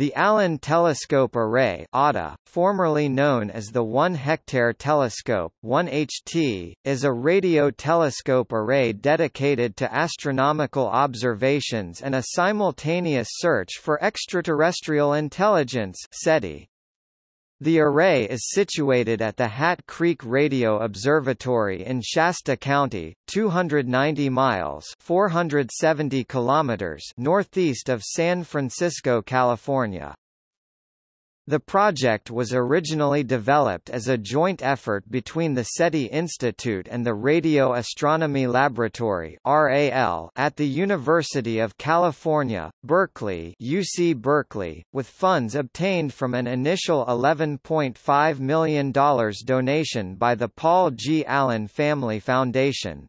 The Allen Telescope Array ATA, formerly known as the 1-hectare telescope 1HT, is a radio telescope array dedicated to astronomical observations and a simultaneous search for extraterrestrial intelligence SETI. The array is situated at the Hat Creek Radio Observatory in Shasta County, 290 miles 470 kilometers northeast of San Francisco, California. The project was originally developed as a joint effort between the SETI Institute and the Radio Astronomy Laboratory (RAL) at the University of California, Berkeley (UC Berkeley), with funds obtained from an initial $11.5 million donation by the Paul G. Allen Family Foundation.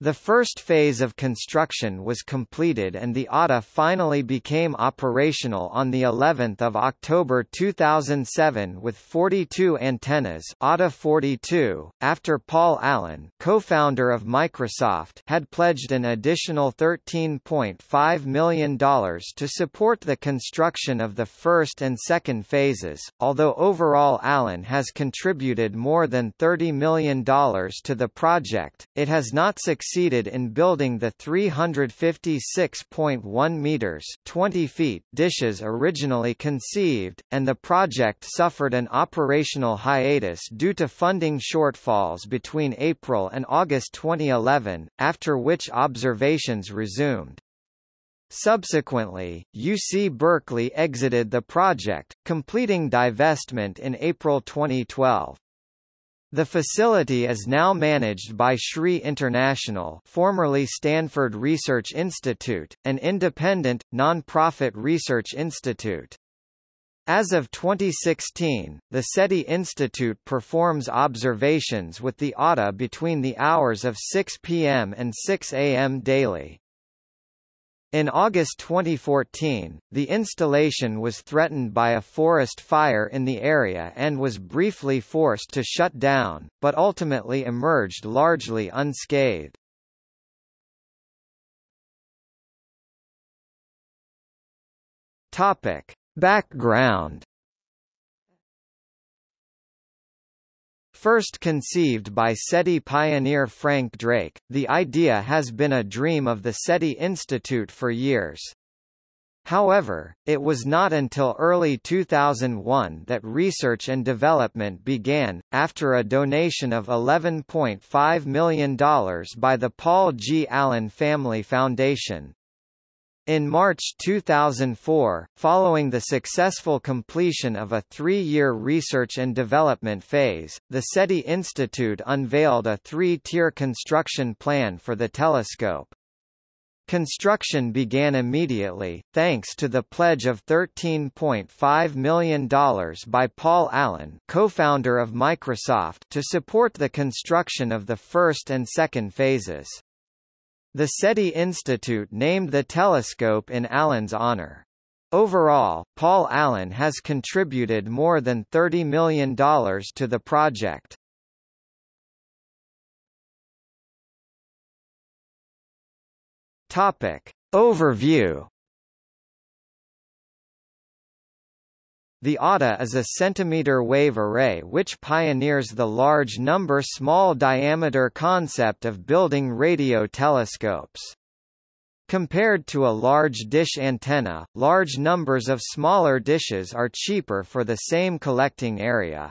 The first phase of construction was completed and the ATA finally became operational on the 11th of October 2007 with 42 antennas ATA 42 after Paul Allen, co-founder of Microsoft, had pledged an additional $13.5 million to support the construction of the first and second phases. Although overall Allen has contributed more than $30 million to the project, it has not succeeded succeeded in building the 356.1 meters 20 feet dishes originally conceived, and the project suffered an operational hiatus due to funding shortfalls between April and August 2011, after which observations resumed. Subsequently, UC Berkeley exited the project, completing divestment in April 2012. The facility is now managed by SRI International formerly Stanford Research Institute, an independent, non-profit research institute. As of 2016, the SETI Institute performs observations with the ATA between the hours of 6 p.m. and 6 a.m. daily. In August 2014, the installation was threatened by a forest fire in the area and was briefly forced to shut down, but ultimately emerged largely unscathed. Topic: Background First conceived by SETI pioneer Frank Drake, the idea has been a dream of the SETI Institute for years. However, it was not until early 2001 that research and development began, after a donation of $11.5 million by the Paul G. Allen Family Foundation. In March 2004, following the successful completion of a three-year research and development phase, the SETI Institute unveiled a three-tier construction plan for the telescope. Construction began immediately, thanks to the pledge of $13.5 million by Paul Allen co-founder of Microsoft to support the construction of the first and second phases. The SETI Institute named the telescope in Allen's honor. Overall, Paul Allen has contributed more than $30 million to the project. Topic. Overview The ATA is a centimeter wave array which pioneers the large number small diameter concept of building radio telescopes. Compared to a large dish antenna, large numbers of smaller dishes are cheaper for the same collecting area.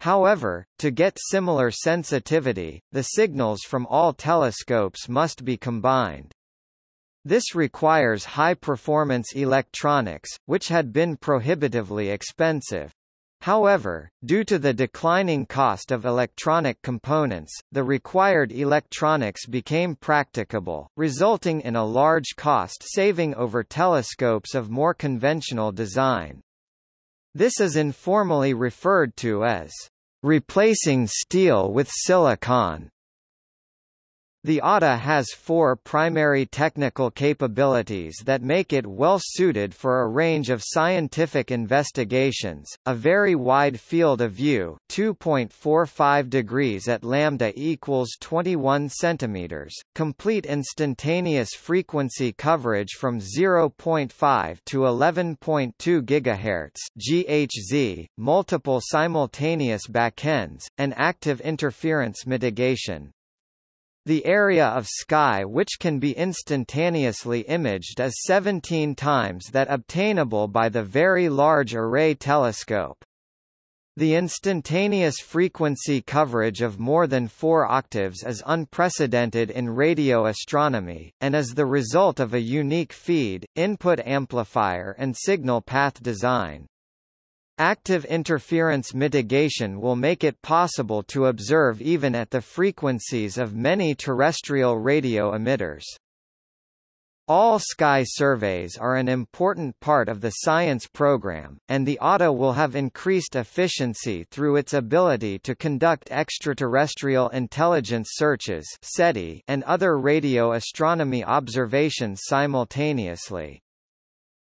However, to get similar sensitivity, the signals from all telescopes must be combined. This requires high-performance electronics, which had been prohibitively expensive. However, due to the declining cost of electronic components, the required electronics became practicable, resulting in a large cost saving over telescopes of more conventional design. This is informally referred to as replacing steel with silicon. The ATA has four primary technical capabilities that make it well suited for a range of scientific investigations, a very wide field of view 2.45 degrees at lambda equals 21 centimeters, complete instantaneous frequency coverage from 0.5 to 11.2 GHz GHz, multiple simultaneous backends, and active interference mitigation. The area of sky which can be instantaneously imaged is 17 times that obtainable by the Very Large Array Telescope. The instantaneous frequency coverage of more than 4 octaves is unprecedented in radio astronomy, and is the result of a unique feed, input amplifier and signal path design. Active interference mitigation will make it possible to observe even at the frequencies of many terrestrial radio emitters. All sky surveys are an important part of the science program, and the ATA will have increased efficiency through its ability to conduct extraterrestrial intelligence searches and other radio astronomy observations simultaneously.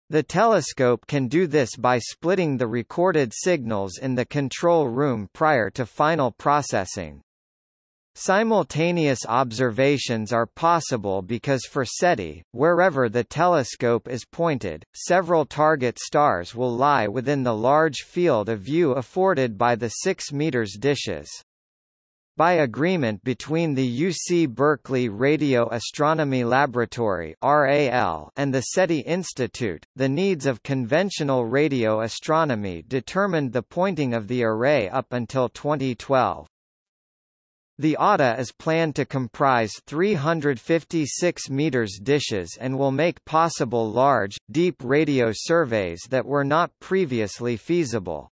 The telescope can do this by splitting the recorded signals in the control room prior to final processing. Simultaneous observations are possible because for SETI, wherever the telescope is pointed, several target stars will lie within the large field of view afforded by the 6 meters dishes. By agreement between the UC Berkeley Radio Astronomy Laboratory and the SETI Institute, the needs of conventional radio astronomy determined the pointing of the array up until 2012. The ATA is planned to comprise 356 meters dishes and will make possible large, deep radio surveys that were not previously feasible.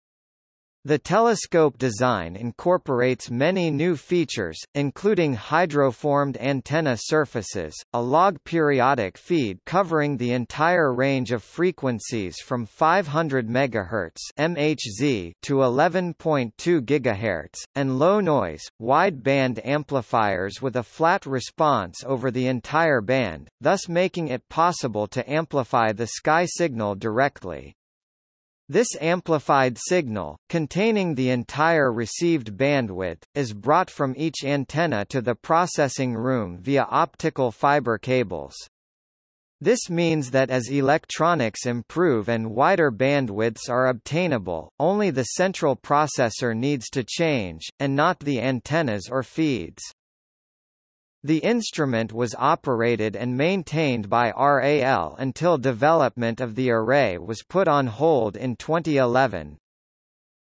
The telescope design incorporates many new features, including hydroformed antenna surfaces, a log periodic feed covering the entire range of frequencies from 500 MHz to 11.2 GHz, and low noise, wide band amplifiers with a flat response over the entire band, thus making it possible to amplify the sky signal directly. This amplified signal, containing the entire received bandwidth, is brought from each antenna to the processing room via optical fiber cables. This means that as electronics improve and wider bandwidths are obtainable, only the central processor needs to change, and not the antennas or feeds. The instrument was operated and maintained by RAL until development of the array was put on hold in 2011.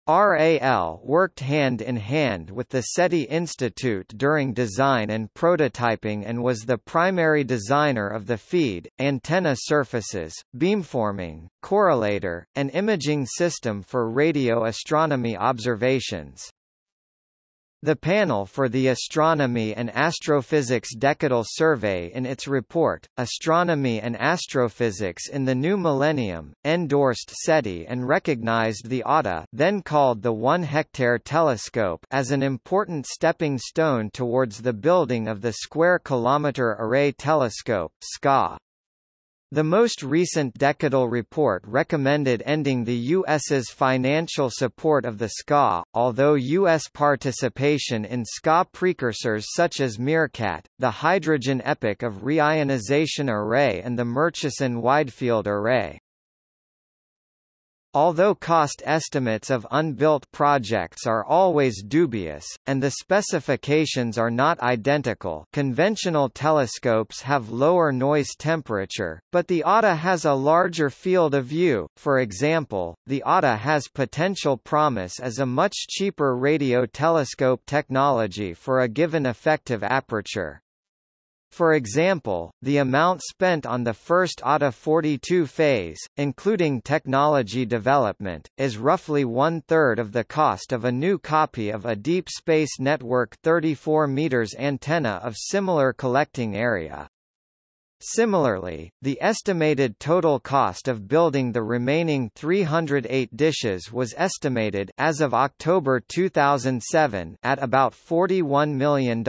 RAL worked hand in hand with the SETI Institute during design and prototyping and was the primary designer of the feed, antenna surfaces, beamforming, correlator, and imaging system for radio astronomy observations. The panel for the Astronomy and Astrophysics Decadal Survey in its report, Astronomy and Astrophysics in the New Millennium, endorsed SETI and recognized the ATA then called the One Hectare Telescope as an important stepping stone towards the building of the Square Kilometre Array Telescope SKA. The most recent decadal report recommended ending the U.S.'s financial support of the SKA, although U.S. participation in SKA precursors such as MeerKAT, the Hydrogen Epoch of Reionization Array and the Murchison Widefield Array. Although cost estimates of unbuilt projects are always dubious, and the specifications are not identical conventional telescopes have lower noise temperature, but the ATA has a larger field of view, for example, the ATA has potential promise as a much cheaper radio telescope technology for a given effective aperture. For example, the amount spent on the first ATA 42 phase, including technology development, is roughly one-third of the cost of a new copy of a Deep Space Network 34 meters antenna of similar collecting area. Similarly, the estimated total cost of building the remaining 308 dishes was estimated as of October 2007 at about $41 million.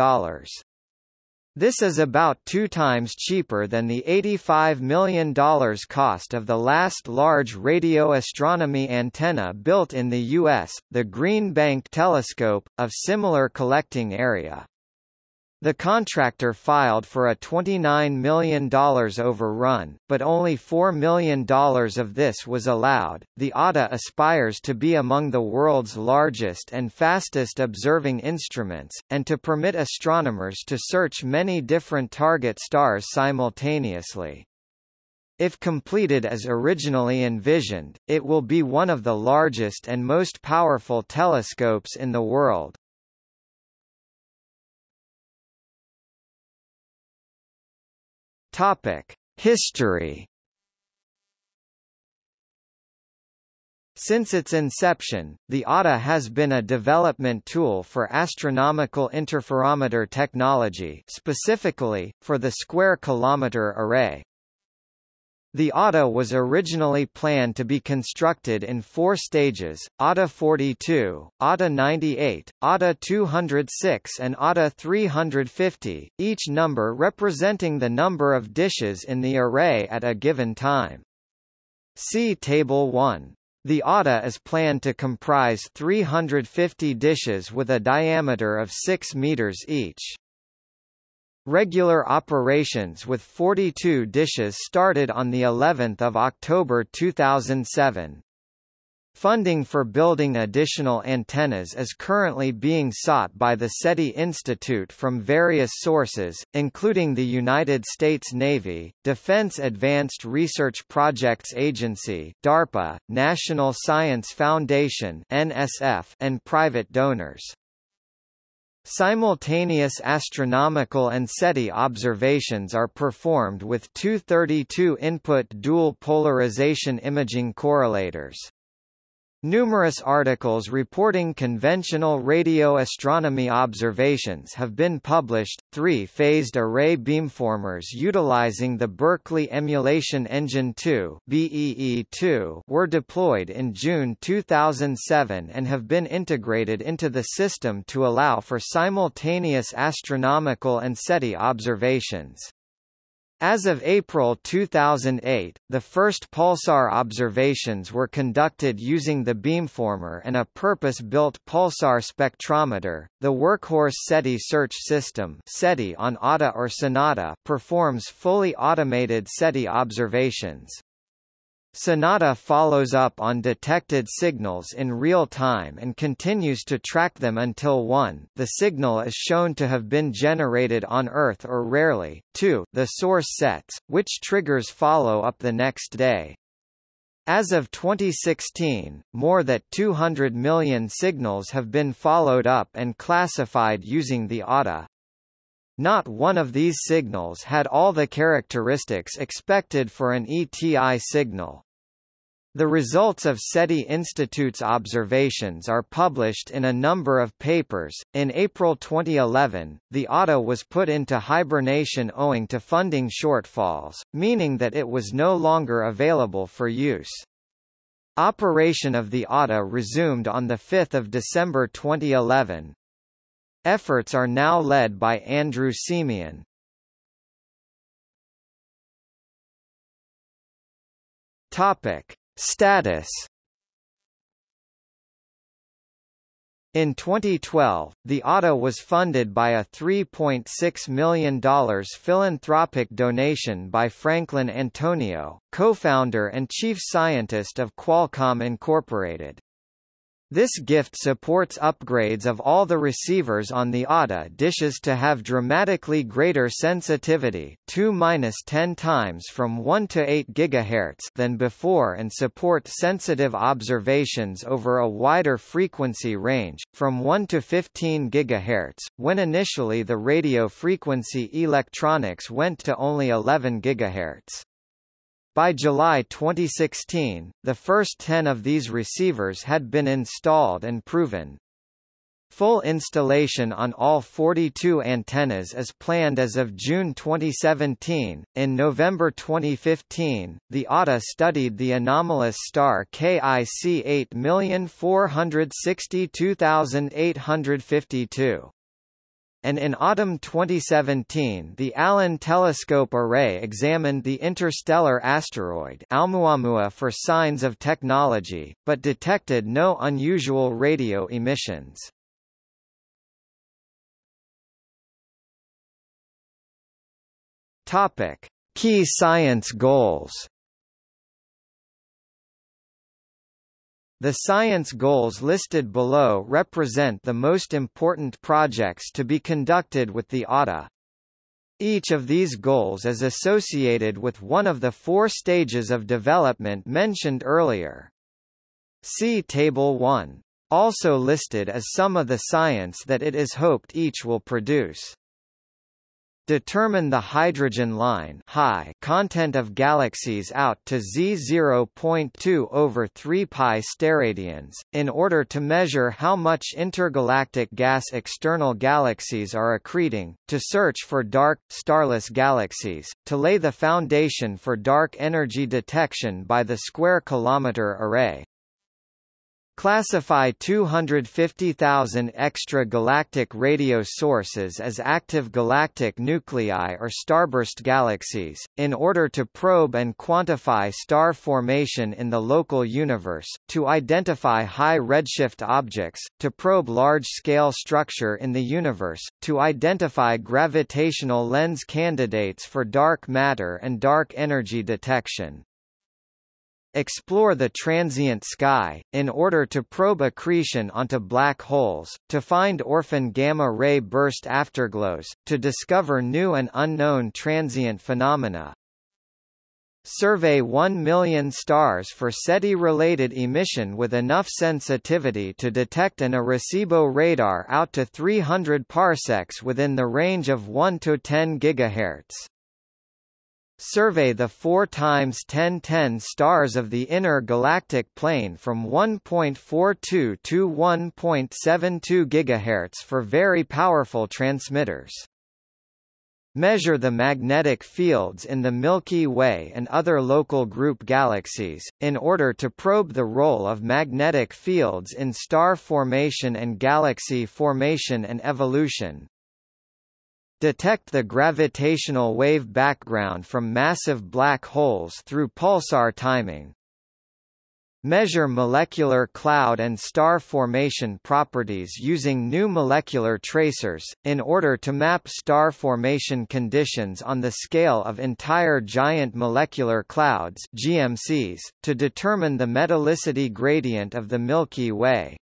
This is about two times cheaper than the $85 million cost of the last large radio astronomy antenna built in the U.S., the Green Bank Telescope, of similar collecting area. The contractor filed for a $29 million overrun, but only $4 million of this was allowed. The ATA aspires to be among the world's largest and fastest observing instruments, and to permit astronomers to search many different target stars simultaneously. If completed as originally envisioned, it will be one of the largest and most powerful telescopes in the world. Topic: History. Since its inception, the ATA has been a development tool for astronomical interferometer technology specifically, for the Square Kilometre Array. The ATA was originally planned to be constructed in four stages, ATA 42, ATA 98, ATA 206 and ATA 350, each number representing the number of dishes in the array at a given time. See Table 1. The ATA is planned to comprise 350 dishes with a diameter of 6 meters each. Regular operations with 42 dishes started on the 11th of October 2007. Funding for building additional antennas is currently being sought by the SETI Institute from various sources, including the United States Navy, Defense Advanced Research Projects Agency DARPA, National Science Foundation NSF, and private donors. Simultaneous astronomical and SETI observations are performed with 232-input dual polarization imaging correlators. Numerous articles reporting conventional radio astronomy observations have been published. Three phased array beamformers utilizing the Berkeley Emulation Engine 2 (BEE2) were deployed in June 2007 and have been integrated into the system to allow for simultaneous astronomical and SETI observations. As of April 2008, the first pulsar observations were conducted using the beamformer and a purpose-built pulsar spectrometer. The Workhorse SETI search system SETI on ATA or Sonata performs fully automated SETI observations. Sonata follows up on detected signals in real time and continues to track them until 1 the signal is shown to have been generated on Earth or rarely, 2 the source sets, which triggers follow-up the next day. As of 2016, more than 200 million signals have been followed up and classified using the ATA. Not one of these signals had all the characteristics expected for an ETI signal. The results of SETI Institute's observations are published in a number of papers. In April 2011, the ATA was put into hibernation owing to funding shortfalls, meaning that it was no longer available for use. Operation of the ATA resumed on 5 December 2011. Efforts are now led by Andrew Siemion. Topic. Status In 2012, the ATA was funded by a $3.6 million philanthropic donation by Franklin Antonio, co-founder and chief scientist of Qualcomm Incorporated. This gift supports upgrades of all the receivers on the ATA dishes to have dramatically greater sensitivity 2-10 times from 1 to 8 GHz than before and support sensitive observations over a wider frequency range, from 1 to 15 GHz, when initially the radio frequency electronics went to only 11 GHz. By July 2016, the first 10 of these receivers had been installed and proven. Full installation on all 42 antennas is planned as of June 2017. In November 2015, the ATA studied the anomalous star KIC 8462852. And in autumn 2017 the Allen Telescope Array examined the interstellar asteroid Oumuamua for signs of technology, but detected no unusual radio emissions. Topic: Key science goals. The science goals listed below represent the most important projects to be conducted with the ATA. Each of these goals is associated with one of the four stages of development mentioned earlier. See Table 1. Also listed is some of the science that it is hoped each will produce. Determine the hydrogen line high content of galaxies out to Z0.2 over 3 pi steradians, in order to measure how much intergalactic gas external galaxies are accreting, to search for dark, starless galaxies, to lay the foundation for dark energy detection by the Square Kilometre Array. Classify 250,000 extra-galactic radio sources as active galactic nuclei or starburst galaxies, in order to probe and quantify star formation in the local universe, to identify high redshift objects, to probe large-scale structure in the universe, to identify gravitational lens candidates for dark matter and dark energy detection. Explore the transient sky, in order to probe accretion onto black holes, to find orphan gamma-ray burst afterglows, to discover new and unknown transient phenomena. Survey 1 million stars for SETI-related emission with enough sensitivity to detect an Arecibo radar out to 300 parsecs within the range of 1 to 10 GHz. Survey the 4 times 1010 stars of the inner galactic plane from 1.42 to 1.72 GHz for very powerful transmitters. Measure the magnetic fields in the Milky Way and other local group galaxies, in order to probe the role of magnetic fields in star formation and galaxy formation and evolution. Detect the gravitational wave background from massive black holes through pulsar timing. Measure molecular cloud and star formation properties using new molecular tracers, in order to map star formation conditions on the scale of entire giant molecular clouds GMCs, to determine the metallicity gradient of the Milky Way.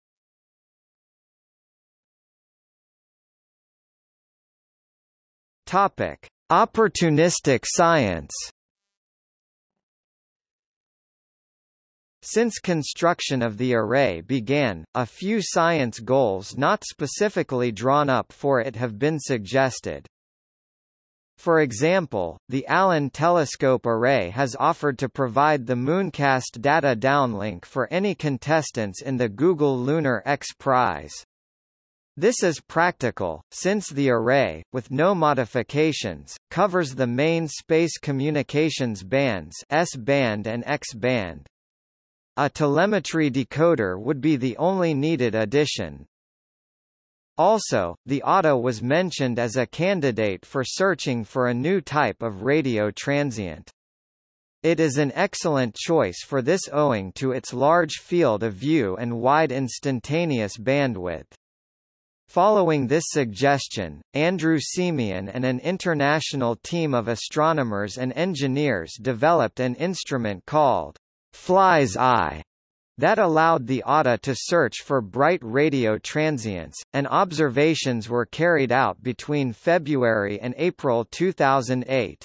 Topic: Opportunistic science. Since construction of the array began, a few science goals not specifically drawn up for it have been suggested. For example, the Allen Telescope Array has offered to provide the Mooncast data downlink for any contestants in the Google Lunar X Prize. This is practical, since the array, with no modifications, covers the main space communications bands S-band and X-band. A telemetry decoder would be the only needed addition. Also, the ATA was mentioned as a candidate for searching for a new type of radio transient. It is an excellent choice for this owing to its large field of view and wide instantaneous bandwidth. Following this suggestion, Andrew Siemion and an international team of astronomers and engineers developed an instrument called Fly's Eye that allowed the ATA to search for bright radio transients, and observations were carried out between February and April 2008.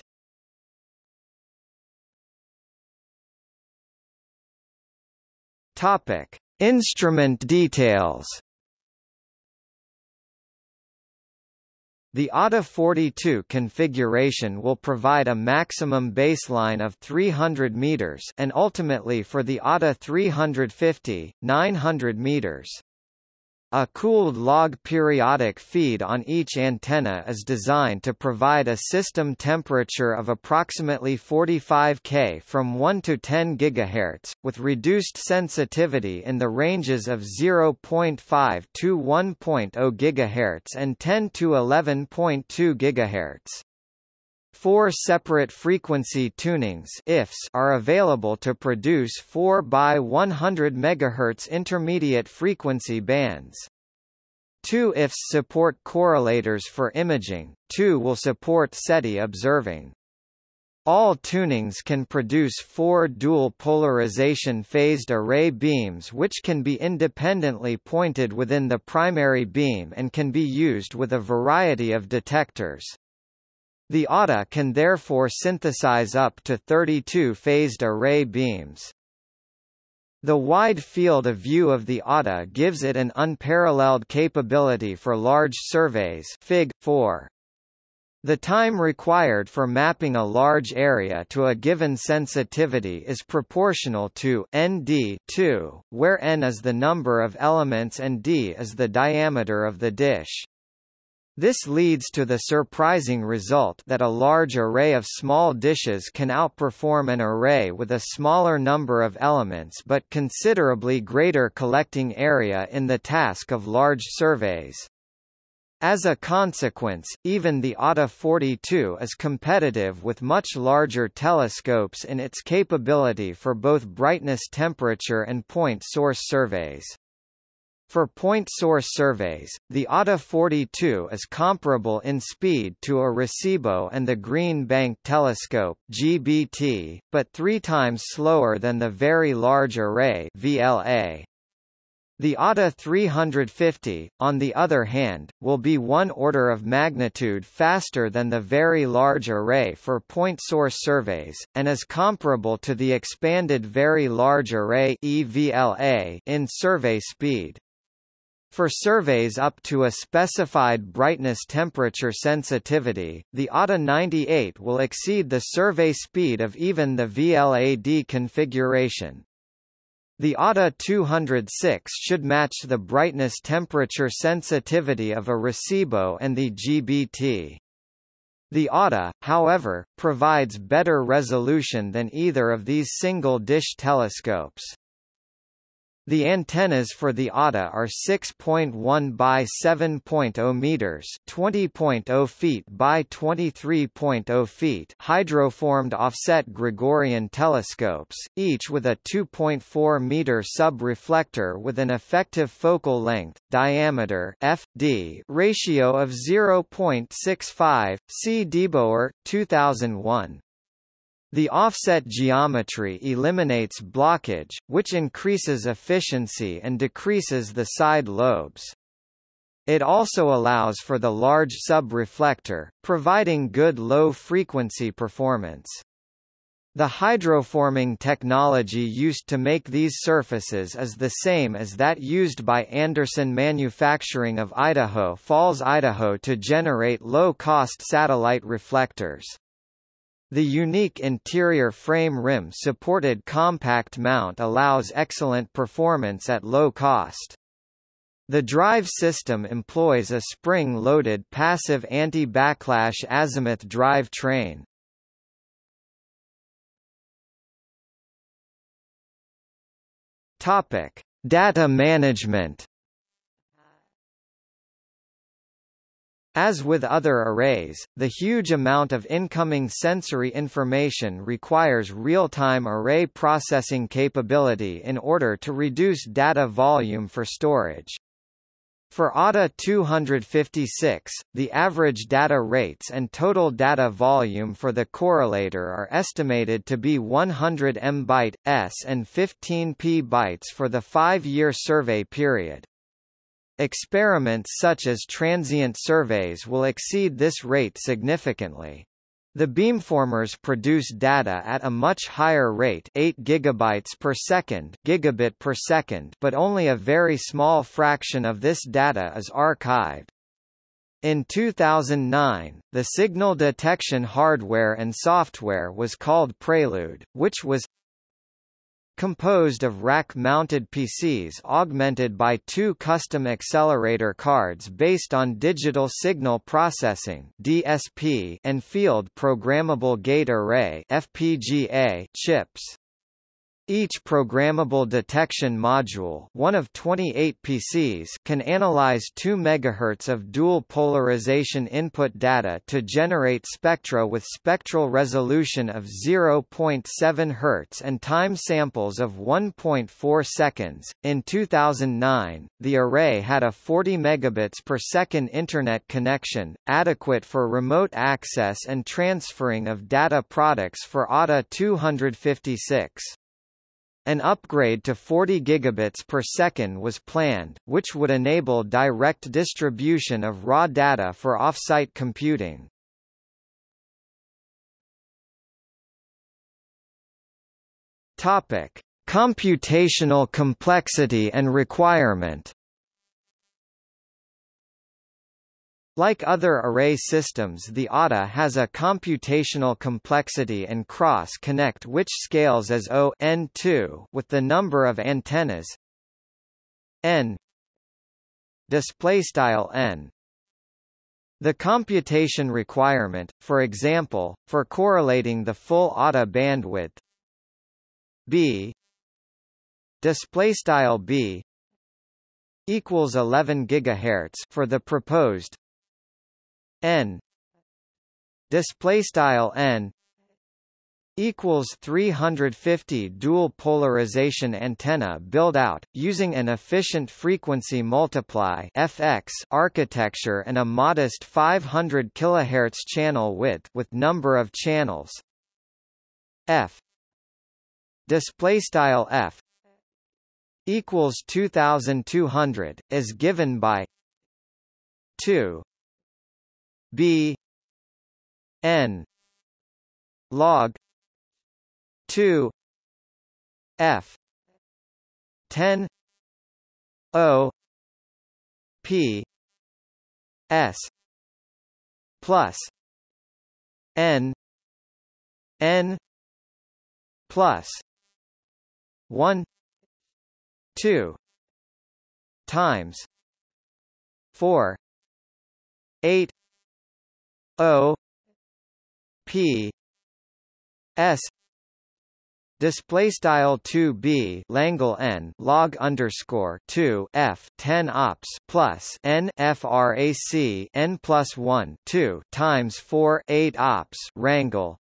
Topic: Instrument details. The ATA-42 configuration will provide a maximum baseline of 300 meters and ultimately for the ATA 350, 900 meters. A cooled log periodic feed on each antenna is designed to provide a system temperature of approximately 45 K from 1 to 10 GHz, with reduced sensitivity in the ranges of 0.5 to 1.0 GHz and 10 to 11.2 GHz. Four separate frequency tunings IFs are available to produce 4 by 100 MHz intermediate frequency bands. Two IFs support correlators for imaging, two will support SETI observing. All tunings can produce four dual polarization phased array beams which can be independently pointed within the primary beam and can be used with a variety of detectors. The ATA can therefore synthesize up to 32 phased array beams. The wide field of view of the ATA gives it an unparalleled capability for large surveys Fig. 4. The time required for mapping a large area to a given sensitivity is proportional to nd 2, where n is the number of elements and d is the diameter of the dish. This leads to the surprising result that a large array of small dishes can outperform an array with a smaller number of elements but considerably greater collecting area in the task of large surveys. As a consequence, even the ATA 42 is competitive with much larger telescopes in its capability for both brightness temperature and point source surveys. For point source surveys, the ATA 42 is comparable in speed to a Arecibo and the Green Bank Telescope (GBT), but three times slower than the Very Large Array (VLA). The ATA 350, on the other hand, will be one order of magnitude faster than the Very Large Array for point source surveys, and is comparable to the Expanded Very Large Array (EVLA) in survey speed. For surveys up to a specified brightness temperature sensitivity, the ATA 98 will exceed the survey speed of even the VLAD configuration. The ATA 206 should match the brightness temperature sensitivity of a Arecibo and the GBT. The ATA, however, provides better resolution than either of these single-dish telescopes. The antennas for the ATA are 6.1 by 7.0 meters, 20.0 feet by 23.0 feet, hydroformed offset Gregorian telescopes, each with a 2.4 meter sub-reflector with an effective focal length, diameter (FD) ratio of 0.65. See Deboer, 2001. The offset geometry eliminates blockage, which increases efficiency and decreases the side lobes. It also allows for the large sub-reflector, providing good low-frequency performance. The hydroforming technology used to make these surfaces is the same as that used by Anderson Manufacturing of Idaho Falls, Idaho to generate low-cost satellite reflectors. The unique interior frame rim-supported compact mount allows excellent performance at low cost. The drive system employs a spring-loaded passive anti-backlash azimuth drive train. Topic: Data management. As with other arrays, the huge amount of incoming sensory information requires real-time array processing capability in order to reduce data volume for storage. For ATA 256, the average data rates and total data volume for the correlator are estimated to be 100 M byte s and 15 P bytes for the 5-year survey period. Experiments such as transient surveys will exceed this rate significantly. The beamformers produce data at a much higher rate 8 gigabytes per second, gigabit per second but only a very small fraction of this data is archived. In 2009, the signal detection hardware and software was called Prelude, which was composed of rack-mounted PCs augmented by two custom accelerator cards based on digital signal processing (DSP) and field programmable gate array (FPGA) chips. Each programmable detection module one of 28 PCs can analyze 2 MHz of dual polarization input data to generate spectra with spectral resolution of 0.7 Hz and time samples of 1.4 seconds. In 2009, the array had a 40 megabits per second Internet connection, adequate for remote access and transferring of data products for ATA 256. An upgrade to 40 gigabits per second was planned, which would enable direct distribution of raw data for off-site computing. Topic: Computational complexity and requirement. Like other array systems the ATA has a computational complexity and cross-connect which scales as O n2 with the number of antennas n n. The computation requirement, for example, for correlating the full ATA bandwidth b b equals 11 gigahertz for the proposed n. Display style n equals 350 dual polarization antenna build out using an efficient frequency multiply FX architecture and a modest 500 kHz channel width with number of channels. F. Display style f equals 2200 is given by 2 B N log two F ten O P S plus N N plus one two times four eight O P S Display style 2b Langle n log underscore 2 f 10 ops plus n frac n plus 1 2 times 4 8 ops wrangle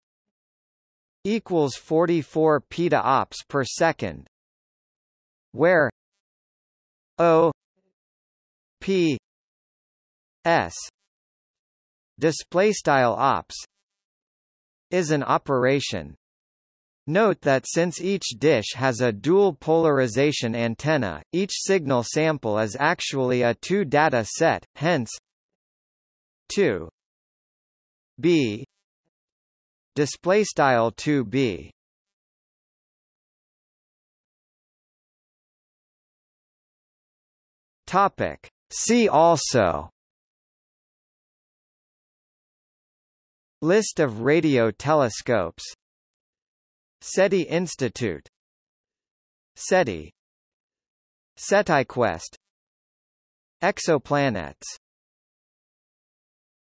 equals 44 peta ops per second, where o p s display style ops is an operation. Note that since each dish has a dual polarization antenna, each signal sample is actually a two data set, hence 2 b display style 2b topic see also List of radio telescopes. SETI Institute. SETI. SETIquest Exoplanets